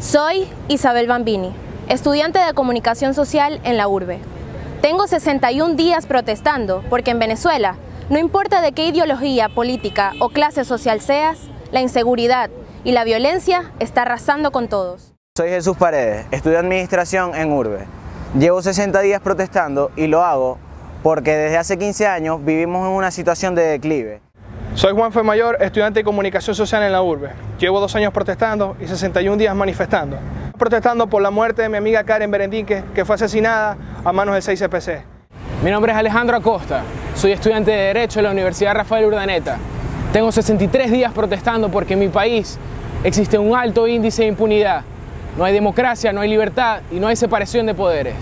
Soy Isabel Bambini, estudiante de Comunicación Social en la URBE. Tengo 61 días protestando porque en Venezuela, no importa de qué ideología política o clase social seas, la inseguridad y la violencia está arrasando con todos. Soy Jesús Paredes, estudio Administración en URBE. Llevo 60 días protestando y lo hago porque desde hace 15 años vivimos en una situación de declive. Soy Juan Mayor, estudiante de Comunicación Social en la URBE. Llevo dos años protestando y 61 días manifestando. Protestando por la muerte de mi amiga Karen Berendinque, que fue asesinada a manos del 6CPC. Mi nombre es Alejandro Acosta, soy estudiante de Derecho en la Universidad Rafael Urdaneta. Tengo 63 días protestando porque en mi país existe un alto índice de impunidad. No hay democracia, no hay libertad y no hay separación de poderes.